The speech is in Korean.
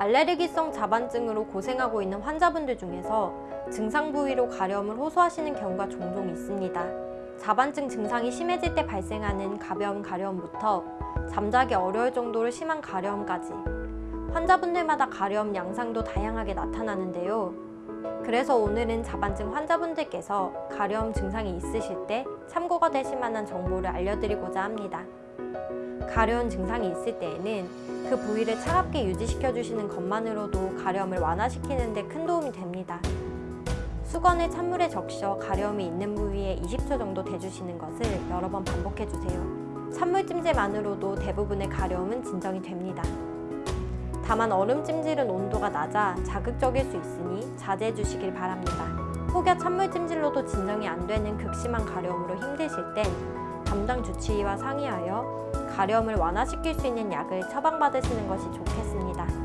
알레르기성 자반증으로 고생하고 있는 환자분들 중에서 증상 부위로 가려움을 호소하시는 경우가 종종 있습니다. 자반증 증상이 심해질 때 발생하는 가벼운 가려움부터 잠자기 어려울 정도로 심한 가려움까지 환자분들마다 가려움 양상도 다양하게 나타나는데요. 그래서 오늘은 자반증 환자분들께서 가려움 증상이 있으실 때 참고가 되실 만한 정보를 알려드리고자 합니다. 가려운 증상이 있을 때에는 그 부위를 차갑게 유지시켜 주시는 것만으로도 가려움을 완화시키는 데 큰 도움이 됩니다. 수건을 찬물에 적셔 가려움이 있는 부위에 20초 정도 대주시는 것을 여러 번 반복해 주세요. 찬물 찜질만으로도 대부분의 가려움은 진정이 됩니다. 다만 얼음 찜질은 온도가 낮아 자극적일 수 있으니 자제해 주시길 바랍니다. 혹여 찬물 찜질로도 진정이 안 되는 극심한 가려움으로 힘드실 땐 담당 주치의와 상의하여 가려움을 완화시킬 수 있는 약을 처방받으시는 것이 좋겠습니다.